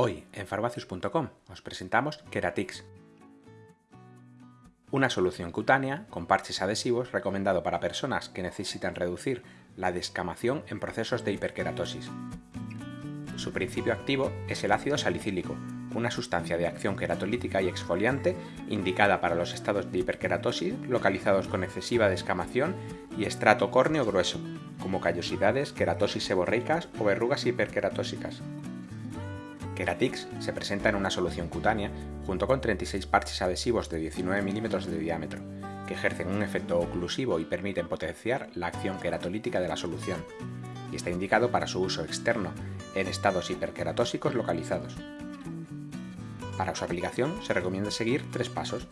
Hoy en farmacius.com os presentamos Keratix, una solución cutánea con parches adhesivos recomendado para personas que necesitan reducir la descamación en procesos de hiperkeratosis. Su principio activo es el ácido salicílico, una sustancia de acción queratolítica y exfoliante indicada para los estados de hiperkeratosis localizados con excesiva descamación y estrato córneo grueso, como callosidades, queratosis seborreicas o verrugas hiperkeratósicas. Keratix se presenta en una solución cutánea junto con 36 parches adhesivos de 19 milímetros de diámetro, que ejercen un efecto oclusivo y permiten potenciar la acción queratolítica de la solución, y está indicado para su uso externo en estados hiperkeratósicos localizados. Para su aplicación se recomienda seguir tres pasos.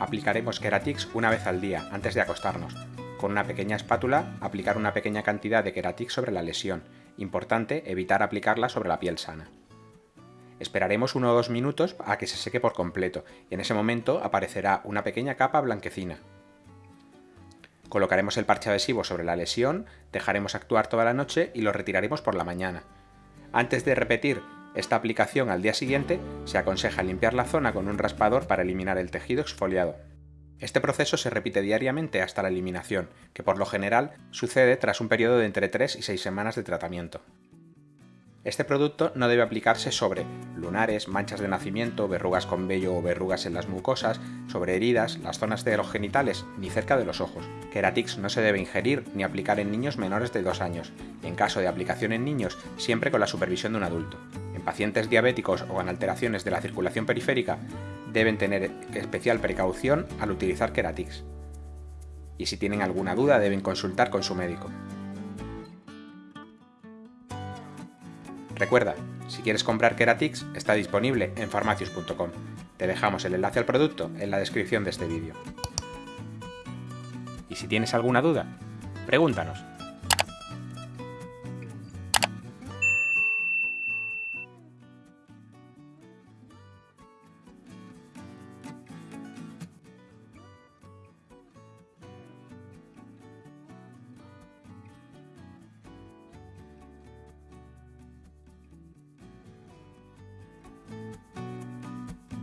Aplicaremos Keratix una vez al día antes de acostarnos. Con una pequeña espátula aplicar una pequeña cantidad de Keratix sobre la lesión. Importante evitar aplicarla sobre la piel sana. Esperaremos uno o dos minutos a que se seque por completo y en ese momento aparecerá una pequeña capa blanquecina. Colocaremos el parche adhesivo sobre la lesión, dejaremos actuar toda la noche y lo retiraremos por la mañana. Antes de repetir esta aplicación al día siguiente, se aconseja limpiar la zona con un raspador para eliminar el tejido exfoliado. Este proceso se repite diariamente hasta la eliminación, que por lo general sucede tras un periodo de entre 3 y 6 semanas de tratamiento. Este producto no debe aplicarse sobre lunares, manchas de nacimiento, verrugas con vello o verrugas en las mucosas, sobre heridas, las zonas de los genitales, ni cerca de los ojos. Keratix no se debe ingerir ni aplicar en niños menores de 2 años, y en caso de aplicación en niños, siempre con la supervisión de un adulto. En pacientes diabéticos o con alteraciones de la circulación periférica, deben tener especial precaución al utilizar Keratix. Y si tienen alguna duda deben consultar con su médico. Recuerda, si quieres comprar Keratix, está disponible en farmacius.com. Te dejamos el enlace al producto en la descripción de este vídeo. Y si tienes alguna duda, pregúntanos.